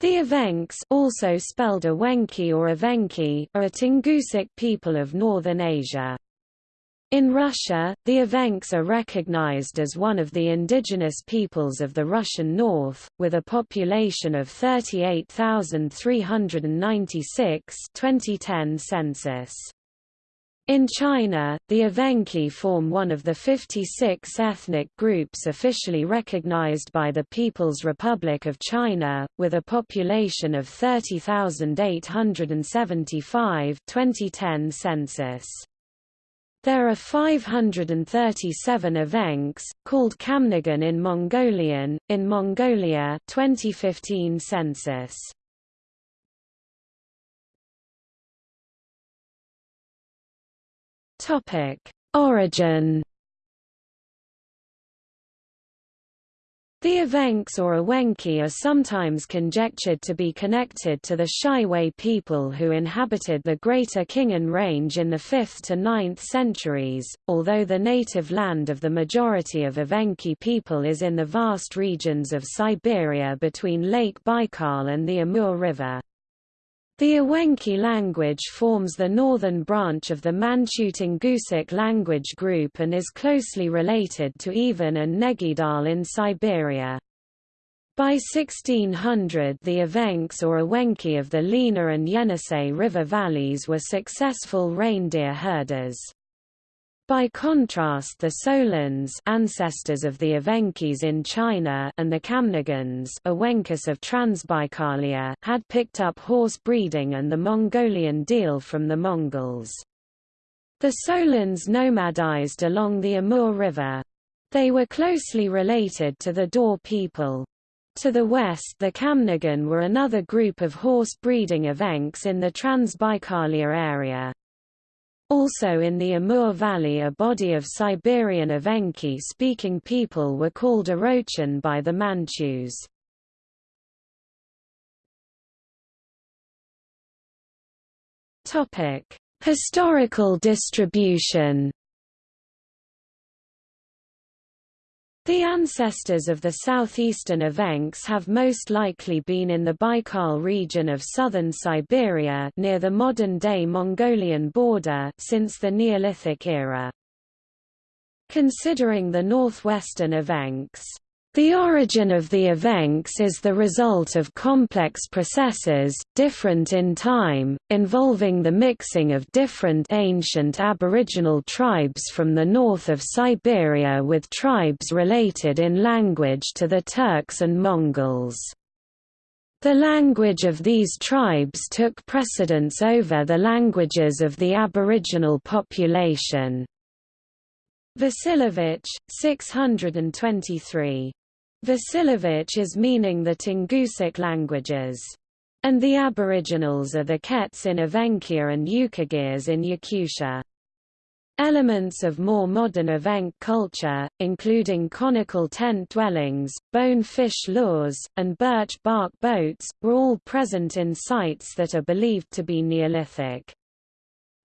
The Evenks also spelled Ewenki or Evenki are a Tungusic people of northern Asia. In Russia, the Evenks are recognized as one of the indigenous peoples of the Russian North, with a population of 38,396 2010 census. In China, the Evenki form one of the 56 ethnic groups officially recognized by the People's Republic of China, with a population of 30,875 2010 census. There are 537 Evenks, called Khamnigan in Mongolian, in Mongolia 2015 census. Topic: Origin. The Evenks or Ewenki are sometimes conjectured to be connected to the Shiwei people who inhabited the Greater Khingan Range in the 5th to 9th centuries, although the native land of the majority of Evenki people is in the vast regions of Siberia between Lake Baikal and the Amur River. The Ewenki language forms the northern branch of the Manchu-Tungusic language group and is closely related to Even and Negidal in Siberia. By 1600 the Evenks or Ewenki of the Lena and Yenisei river valleys were successful reindeer herders. By contrast the Solons ancestors of the Evenkis in China and the Khamnigans Ewenkus of Transbaikalia had picked up horse breeding and the Mongolian deel from the Mongols. The Solons nomadized along the Amur River. They were closely related to the Daur people. To the west the Khamnigan were another group of horse breeding Evenks in the Transbaikalia area. Also in the Amur Valley a body of Siberian Evenki-speaking people were called Orochan by the Manchus. Historical distribution The ancestors of the southeastern Evenks have most likely been in the Baikal region of southern Siberia near the modern-day Mongolian border since the Neolithic era. Considering the northwestern Evenks the origin of the Evenks is the result of complex processes, different in time, involving the mixing of different ancient aboriginal tribes from the north of Siberia with tribes related in language to the Turks and Mongols. The language of these tribes took precedence over the languages of the aboriginal population. Vasilevich, 623. Vasilevich is meaning the Tungusic languages. And the aboriginals are the Kets in Evenkia and Yukagirs in Yakutia. Elements of more modern Evenk culture, including conical tent dwellings, bone fish lures, and birch bark boats, were all present in sites that are believed to be Neolithic.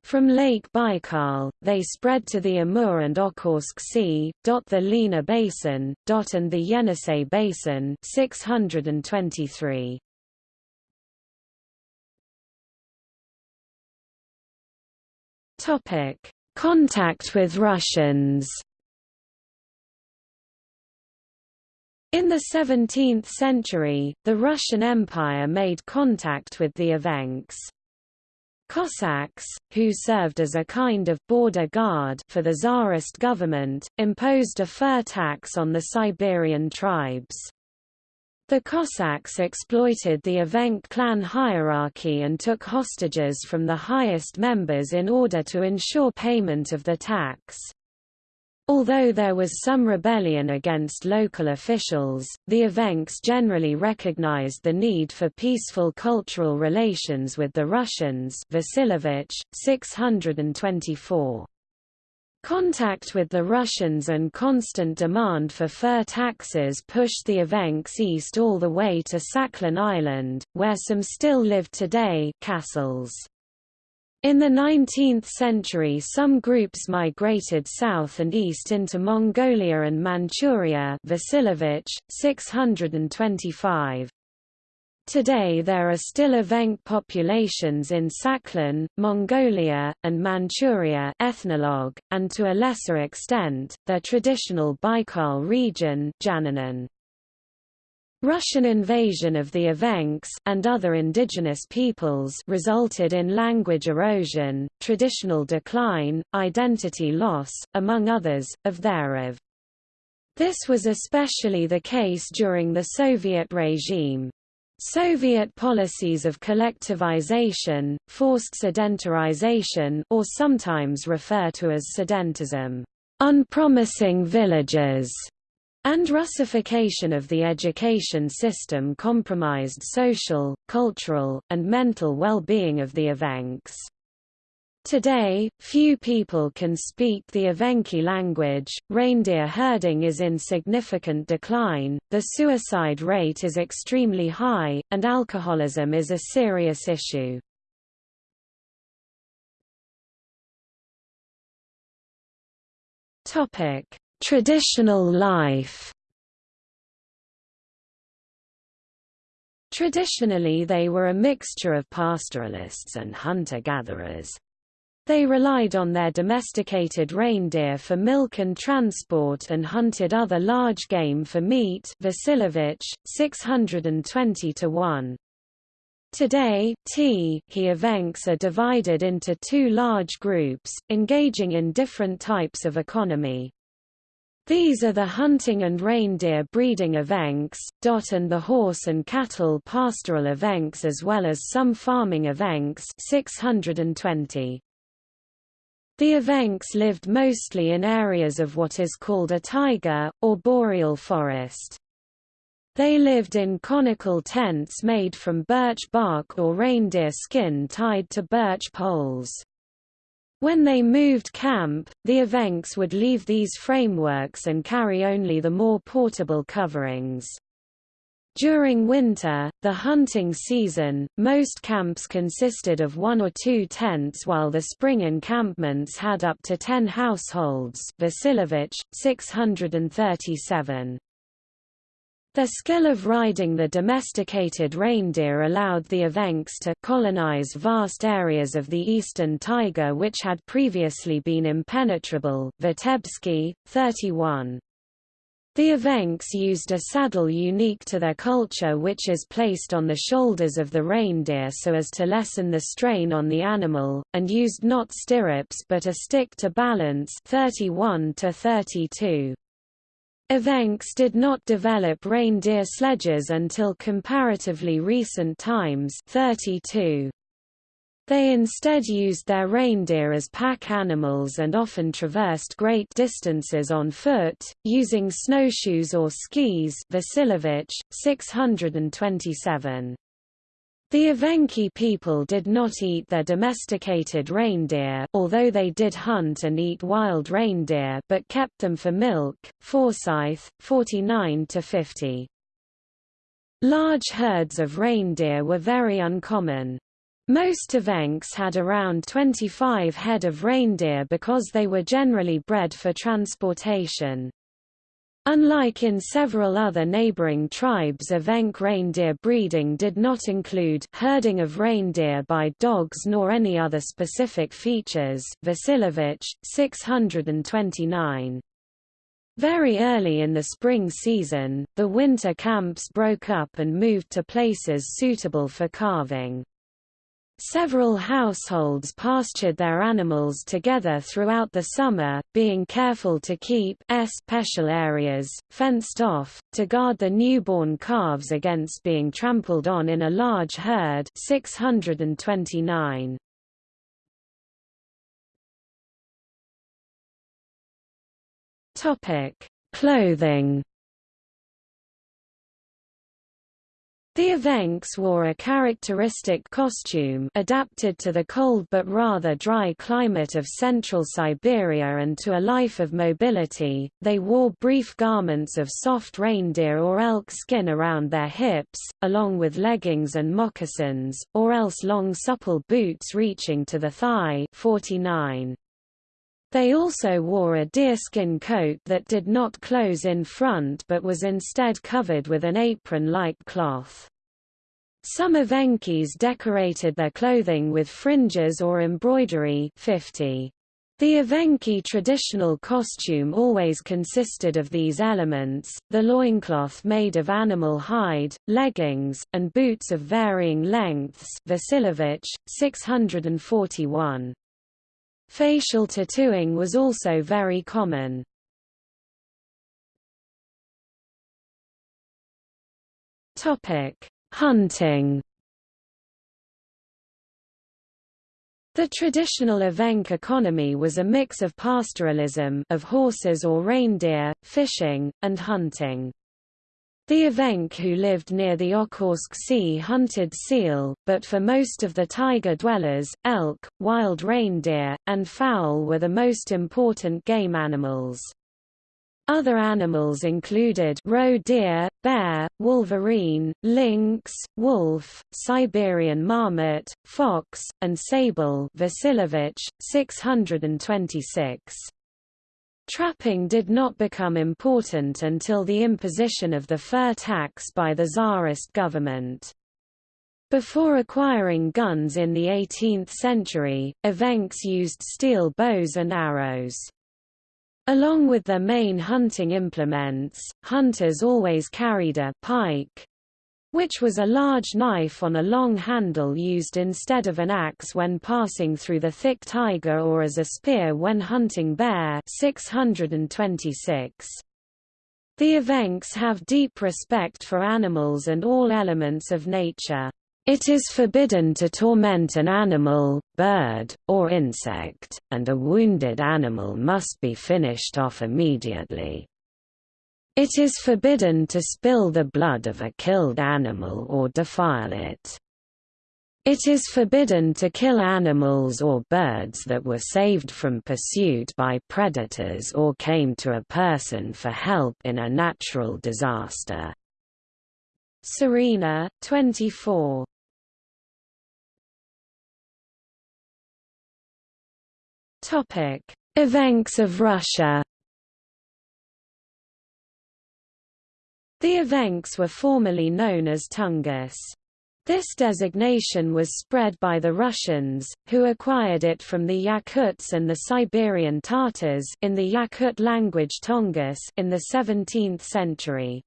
From Lake Baikal, they spread to the Amur and Okhotsk Sea, the Lena Basin, and the Yenisei Basin 623. Topic: Contact with Russians In the 17th century, the Russian Empire made contact with the Evenks. Cossacks, who served as a kind of border guard for the Tsarist government, imposed a fur tax on the Siberian tribes. The Cossacks exploited the Evenk clan hierarchy and took hostages from the highest members in order to ensure payment of the tax. Although there was some rebellion against local officials, the Evenks generally recognized the need for peaceful cultural relations with the Russians Vasilevich, 624. Contact with the Russians and constant demand for fur taxes pushed the Evenks east all the way to Sakhalin Island, where some still live today castles. In the 19th century some groups migrated south and east into Mongolia and Manchuria Vasilevich, 625. Today there are still Evenk populations in Sakhalin, Mongolia, and Manchuria ethnologue, and to a lesser extent, their traditional Baikal region Janhunen. Russian invasion of the Evenks and other indigenous peoples resulted in language erosion, traditional decline, identity loss, among others, of thereof. This was especially the case during the Soviet regime. Soviet policies of collectivization, forced sedentarization or sometimes refer to as sedentism, unpromising villages, and Russification of the education system compromised social, cultural, and mental well-being of the Evenks. Today, few people can speak the Evenki language, reindeer herding is in significant decline, the suicide rate is extremely high, and alcoholism is a serious issue. Traditional life Traditionally they were a mixture of pastoralists and hunter-gatherers. They relied on their domesticated reindeer for milk and transport and hunted other large game for meat Vasilevich, 620 to 1. Today, T he evenks are divided into two large groups, engaging in different types of economy. These are the hunting and reindeer breeding Evenks, dot and the horse and cattle pastoral Evenks as well as some farming Evenks 620. The evenks lived mostly in areas of what is called a taiga, or boreal forest. They lived in conical tents made from birch bark or reindeer skin tied to birch poles. When they moved camp, the Evenks would leave these frameworks and carry only the more portable coverings. During winter, the hunting season, most camps consisted of one or two tents while the spring encampments had up to ten households Vasilevich, 637. Their skill of riding the domesticated reindeer allowed the Evenks to colonize vast areas of the eastern taiga which had previously been impenetrable Vitebsky, 31. The Evenks used a saddle unique to their culture which is placed on the shoulders of the reindeer so as to lessen the strain on the animal, and used not stirrups but a stick to balance 31 to 32. Evenks did not develop reindeer sledges until comparatively recent times 32. They instead used their reindeer as pack animals and often traversed great distances on foot, using snowshoes or skis Vasilevich, 627. The Evenki people did not eat their domesticated reindeer although they did hunt and eat wild reindeer but kept them for milk. Forsyth, 49–50. Large herds of reindeer were very uncommon. Most Evenks had around 25 head of reindeer because they were generally bred for transportation. Unlike in several other neighboring tribes Evenk reindeer breeding did not include herding of reindeer by dogs nor any other specific features Vasilevich, 629. Very early in the spring season, the winter camps broke up and moved to places suitable for calving. Several households pastured their animals together throughout the summer, being careful to keep special areas, fenced off, to guard the newborn calves against being trampled on in a large herd 629. Clothing The Evenks wore a characteristic costume adapted to the cold but rather dry climate of central Siberia and to a life of mobility. They wore brief garments of soft reindeer or elk skin around their hips, along with leggings and moccasins, or else long supple boots reaching to the thigh 49. They also wore a deerskin coat that did not close in front but was instead covered with an apron-like cloth. Some Evenkis decorated their clothing with fringes or embroidery 50. The Evenki traditional costume always consisted of these elements, the loincloth made of animal hide, leggings, and boots of varying lengths Vasilevich, 641. Facial tattooing was also very common. Hunting The traditional Evenk economy was a mix of pastoralism of horses or reindeer, fishing, and hunting. The Evenk who lived near the Okhotsk Sea hunted seal, but for most of the taiga dwellers, elk, wild reindeer, and fowl were the most important game animals. Other animals included roe deer, bear, wolverine, lynx, wolf, Siberian marmot, fox, and sable Vasilevich, 626. Trapping did not become important until the imposition of the fur tax by the Tsarist government. Before acquiring guns in the 18th century, Evenks used steel bows and arrows. Along with their main hunting implements, hunters always carried a pike, which was a large knife on a long handle used instead of an axe when passing through the thick taiga or as a spear when hunting bear 626. The Evenks have deep respect for animals and all elements of nature. It is forbidden to torment an animal, bird, or insect, and a wounded animal must be finished off immediately. It is forbidden to spill the blood of a killed animal or defile it. It is forbidden to kill animals or birds that were saved from pursuit by predators or came to a person for help in a natural disaster. Sirina, 24. Topic: Evenks of Russia. The Evenks were formerly known as Tungus. This designation was spread by the Russians, who acquired it from the Yakuts and the Siberian Tatars in the Yakut language Tongus in the 17th century.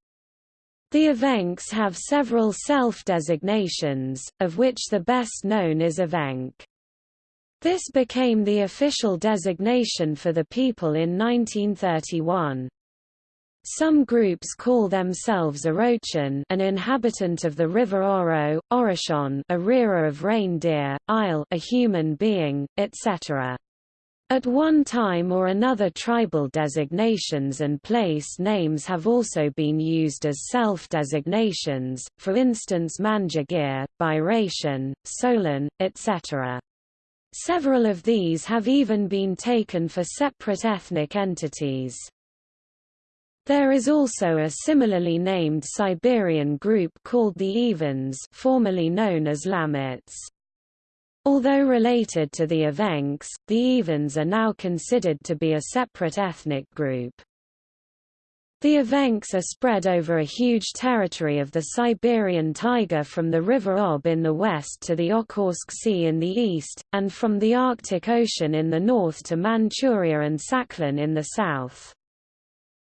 The Evenks have several self-designations, of which the best known is Evenk. This became the official designation for the people in 1931. Some groups call themselves Orochan an inhabitant of the river Oro, Oroshon a rearer of reindeer, Isle a human being, etc. At one time or another tribal designations and place names have also been used as self-designations, for instance Manjagir, Bayratian, Solon, etc. Several of these have even been taken for separate ethnic entities. There is also a similarly named Siberian group called the Evens formerly known as Lamuts. Although related to the Evenks, the Evens are now considered to be a separate ethnic group. The Evenks are spread over a huge territory of the Siberian taiga from the River Ob in the west to the Okhotsk Sea in the east, and from the Arctic Ocean in the north to Manchuria and Sakhalin in the south.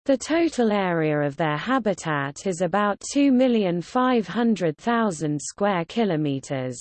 The total area of their habitat is about 2,500,000 square kilometers.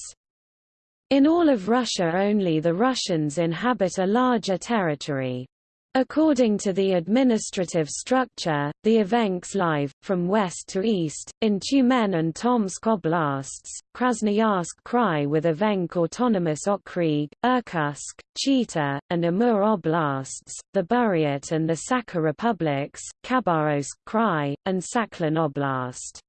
In all of Russia only the Russians inhabit a larger territory. According to the administrative structure, the Evenks live, from west to east, in Tyumen and Tomsk oblasts, Krasnoyarsk Krai with Evenk Autonomous Okrug, Irkutsk, Chita, and Amur oblasts, the Buryat and the Sakha republics, Khabarovsk Krai, and Sakhalin Oblast.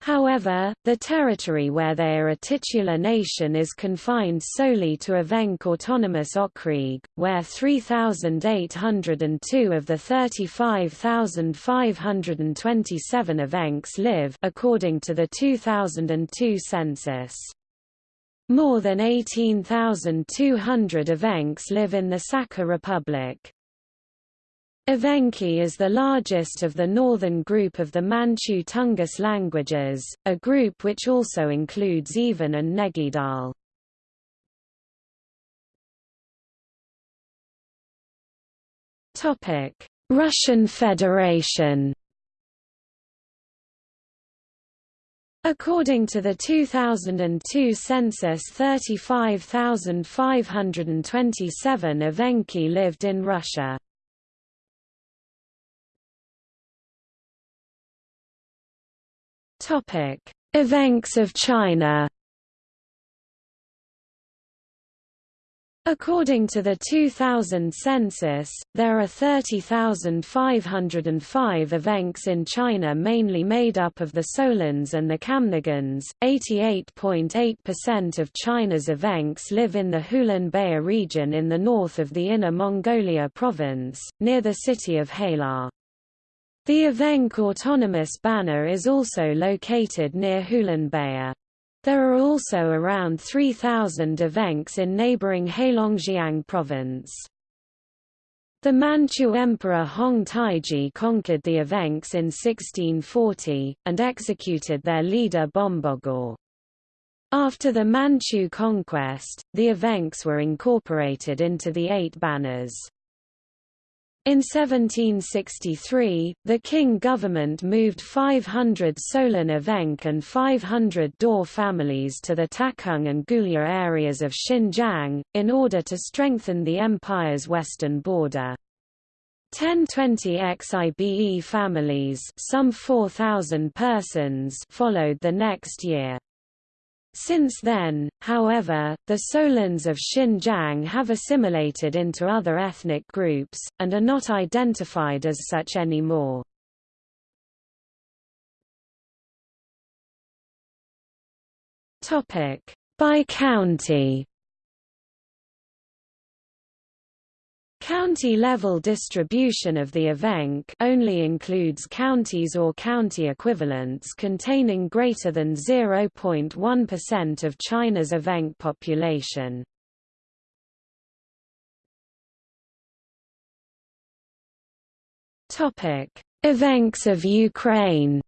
However, the territory where they are a titular nation is confined solely to Evenk Autonomous Okrug, where 3,802 of the 35,527 Evenks live according to the 2002 census. More than 18,200 Evenks live in the Sakha Republic. Evenki is the largest of the northern group of the Manchu Tungus languages, a group which also includes Even and Negidal. Russian Federation According to the 2002 census 35,527 Evenki lived in Russia. Evenks of China According to the 2000 census, there are 30,505 evenks in China mainly made up of the Solons and the Khamnigans. 88.8% of China's evenks live in the Hulunbuir region in the north of the Inner Mongolia province, near the city of Hailar. The Evenk Autonomous Banner is also located near Hulunbuir. There are also around 3,000 evenks in neighboring Heilongjiang province. The Manchu Emperor Hong Taiji conquered the Evenks in 1640, and executed their leader Bombogor. After the Manchu conquest, the Evenks were incorporated into the Eight Banners. In 1763, the Qing government moved 500 Solon Evenk and 500 Daur families to the Takung and Gulya areas of Xinjiang, in order to strengthen the empire's western border. 1020 XIBE families some 4,000 persons followed the next year. Since then, however, the Solons of Xinjiang have assimilated into other ethnic groups, and are not identified as such anymore. By county County-level distribution of the Evenk only includes counties or county equivalents containing greater than 0.1% of China's Evenk population. Evenks of Ukraine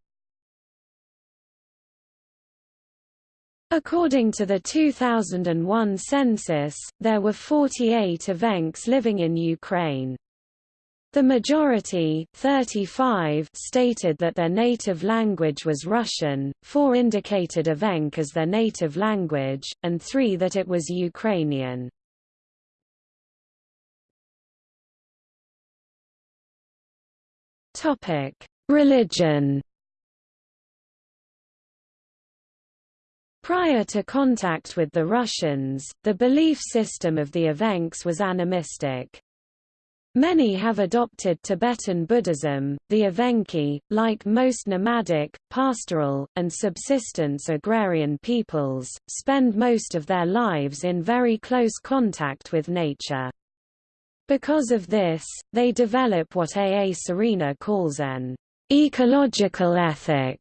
According to the 2001 census, there were 48 Evenks living in Ukraine. The majority 35 stated that their native language was Russian, four indicated Evenk as their native language, and three that it was Ukrainian. Religion Prior to contact with the Russians, the belief system of the Evenks was animistic. Many have adopted Tibetan Buddhism. The Evenki, like most nomadic, pastoral, and subsistence agrarian peoples, spend most of their lives in very close contact with nature. Because of this, they develop what A. A. Sirina calls an ecological ethic.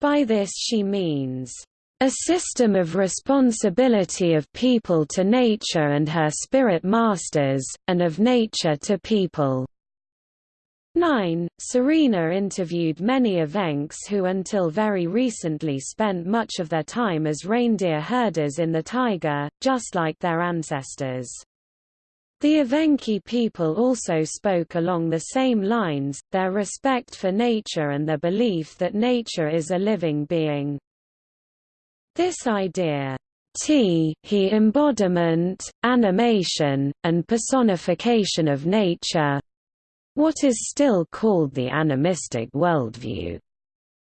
By this she means a system of responsibility of people to nature and her spirit masters, and of nature to people. 9. Sirina interviewed many Evenks who until very recently spent much of their time as reindeer herders in the taiga, just like their ancestors. The Evenki people also spoke along the same lines, their respect for nature and their belief that nature is a living being. This idea T he embodiment, animation, and personification of nature what is still called the animistic worldview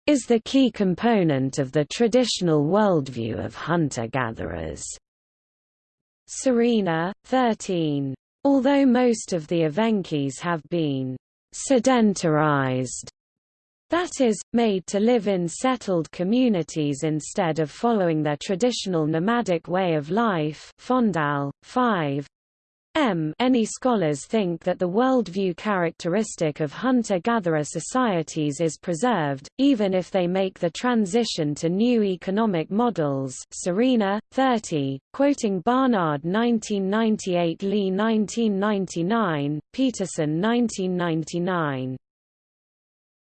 is the key component of the traditional worldview of hunter-gatherers. Sirina, 13. Although most of the Evenkis have been sedentarized that is, made to live in settled communities instead of following their traditional nomadic way of life Fondahl, 5. M. Any scholars think that the worldview characteristic of hunter-gatherer societies is preserved, even if they make the transition to new economic models Sirina, 30, quoting Barnard 1998 Lee 1999, Peterson 1999.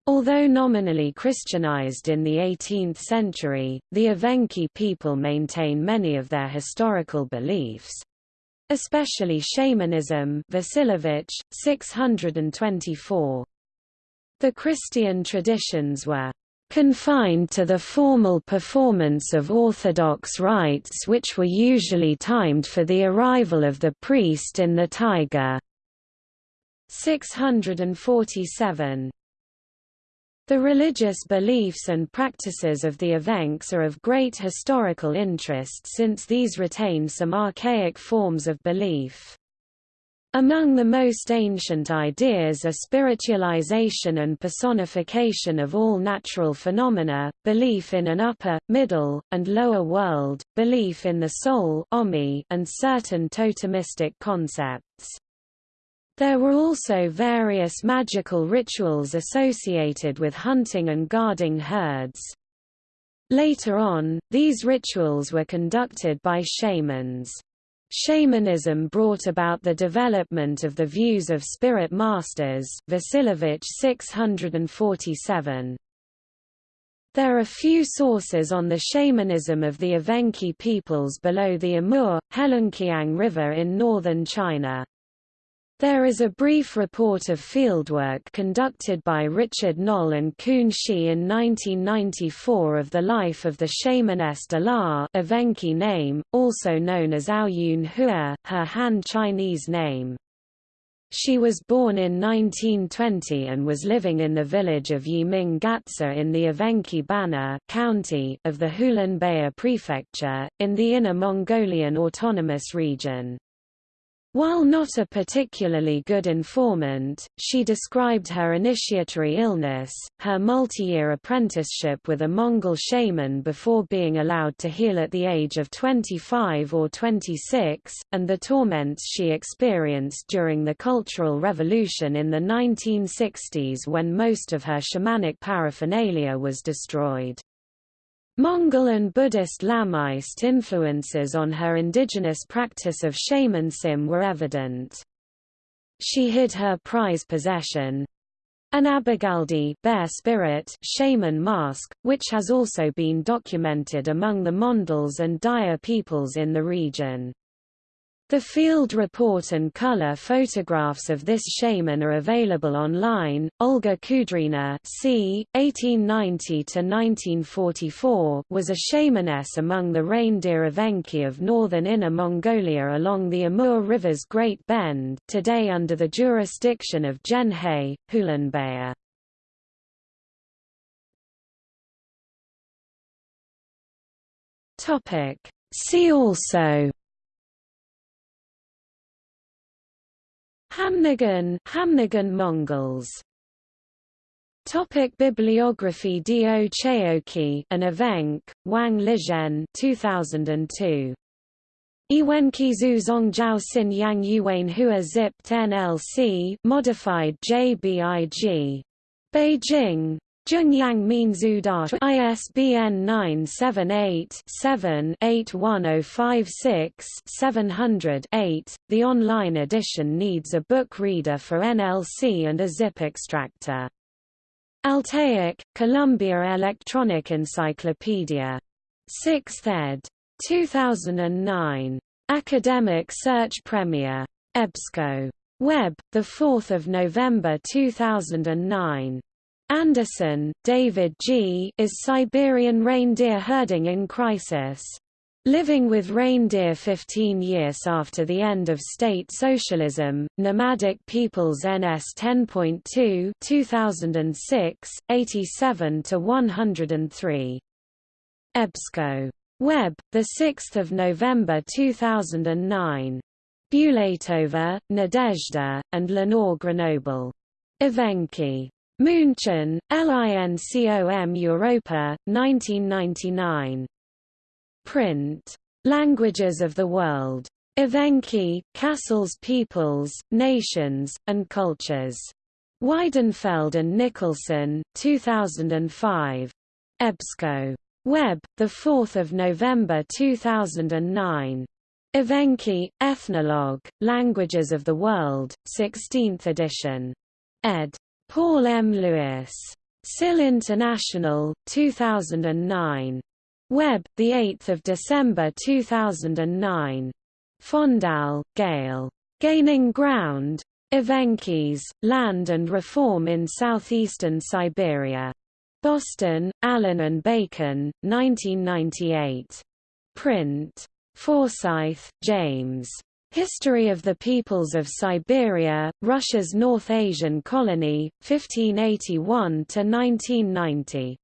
Although nominally Christianized in the 18th century, the Evenki people maintain many of their historical beliefs especially shamanism Vasilevich, 624. The Christian traditions were confined to the formal performance of orthodox rites which were usually timed for the arrival of the priest in the taiga. 647 the religious beliefs and practices of the Evenks are of great historical interest since these retain some archaic forms of belief. Among the most ancient ideas are spiritualization and personification of all natural phenomena, belief in an upper, middle, and lower world, belief in the soul and certain totemistic concepts. There were also various magical rituals associated with hunting and guarding herds. Later on, these rituals were conducted by shamans. Shamanism brought about the development of the views of spirit masters Vasilevich 647. There are few sources on the shamanism of the Evenki peoples below the Amur, Heilongjiang River in northern China. There is a brief report of fieldwork conducted by Richard Noll and Kun Shi in 1994 of the life of the shamaness Dalar Evenki name, also known as Aoyun Hua, her Han Chinese name. She was born in 1920 and was living in the village of Yiming Gatsa in the Evenki Banner county of the Hulunbuir prefecture, in the Inner Mongolian Autonomous Region. While not a particularly good informant, she described her initiatory illness, her multi-year apprenticeship with a Mongol shaman before being allowed to heal at the age of 25 or 26, and the torments she experienced during the Cultural Revolution in the 1960s when most of her shamanic paraphernalia was destroyed. Mongol and Buddhist Lamaist influences on her indigenous practice of shamanism were evident. She hid her prize possession, an Abigaldi bear spirit shaman mask, which has also been documented among the Mongols and Dia peoples in the region. The field report and color photographs of this shaman are available online. Olga Kudrina c. 1890–1944 was a shamaness among the reindeer Evenki of northern Inner Mongolia along the Amur River's Great Bend today under the jurisdiction of Zhenhe, Hulunbuir. See also Khamnigan, Khamnigan Mongols Topic Bibliography Dio Cheoki an Evenk, Wang Lizhen 2002. Iwenki Zhu Zhongjiao Sin Yang Yuan Hua Zipt NLC modified JBIG. Beijing, Zhengyang Minzu Da ISBN 978-7-81056-700-8. The online edition needs a book reader for NLC and a zip extractor. Altaic, Columbia Electronic Encyclopedia. 6th ed. 2009. Academic Search Premier. EBSCO. Web, 4 November 2009. Anderson, David G. Is Siberian Reindeer Herding in Crisis? Living with Reindeer 15 years after the end of state socialism, Nomadic Peoples NS 10.2 2006, 87–103. EBSCO. Web, 6 November 2009. Bulatova, Nadezhda, and Lenore Grenoble. Evenki. München, LINCOM Europa, 1999. Print. Languages of the World. Evenki, Cassell's Peoples, Nations, and Cultures. Weidenfeld and Nicolson, 2005. EBSCO. Web, 4 November 2009. Evenki, Ethnologue, Languages of the World, 16th edition. ed. Paul M. Lewis. SIL International, 2009. Web, 8 December 2009. Fondahl, Gail. Gaining Ground. Evenkis, Land and Reform in Southeastern Siberia. Boston, Allyn and Bacon, 1998. Print. Forsyth, James. History of the Peoples of Siberia, Russia's North Asian Colony, 1581–1990.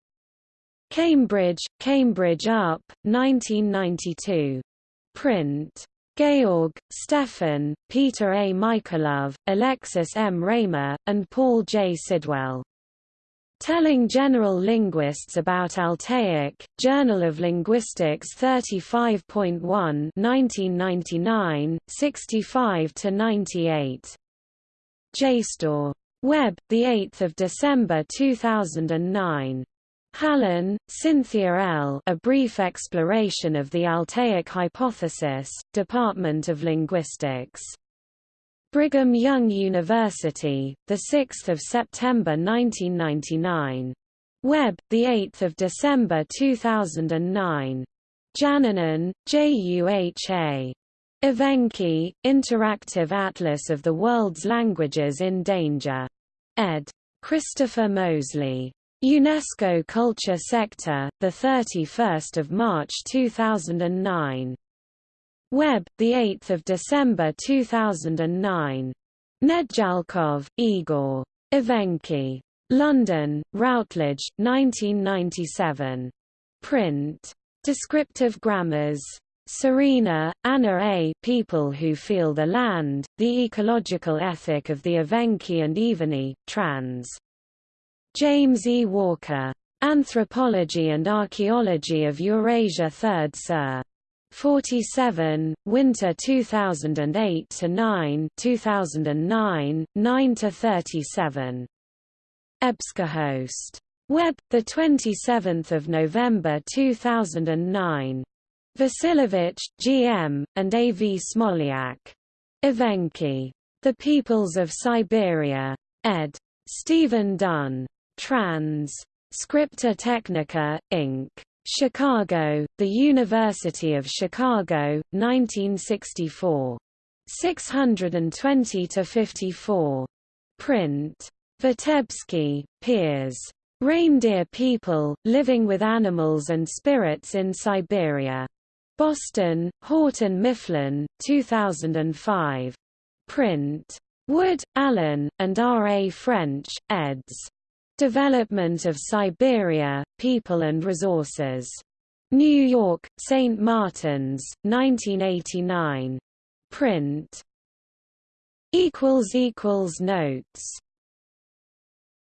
Cambridge, Cambridge UP, 1992. Print. Georg, Stefan, Peter A. Michalove, Alexis M. Raymer, and Paul J. Sidwell. Telling General Linguists About Altaic, Journal of Linguistics 35.1 1999, 65–98. JSTOR. Web, 8 December 2009. Hallen, Cynthia L. A Brief Exploration of the Altaic Hypothesis, Department of Linguistics. Brigham Young University, 6 September 1999. Web, 8 December 2009. Janhunen, Juha. Evenki, Interactive Atlas of the World's Languages in Danger. Ed. Christopher Moseley. UNESCO Culture Sector, 31 March 2009. Web, 8 December 2009. Nedjalkov, Igor. Evenki. London, Routledge, 1997. Print. Descriptive Grammars. Sirina, Anna A. People Who Feel the Land, The Ecological Ethic of the Evenki and Eveni, trans. James E. Walker. Anthropology and Archaeology of Eurasia 3rd Sir. 47, Winter 2008 to 9, 2009, 9 to 37. EBSCOhost. Web, the 27th of November 2009. Vasilevich, G.M., and A. V. Smolyak. Evenki. The Peoples of Siberia. Ed. Stephen Dunn. Trans. Scripta Technica, Inc. Chicago, The University of Chicago, 1964. 620–54. Print. Vitebsky, Piers. Reindeer People, Living with Animals and Spirits in Siberia. Boston, Houghton Mifflin, 2005. Print. Wood, Allen, and R. A. French, eds. Development of Siberia, People and Resources. New York, St. Martin's, 1989. Print. Notes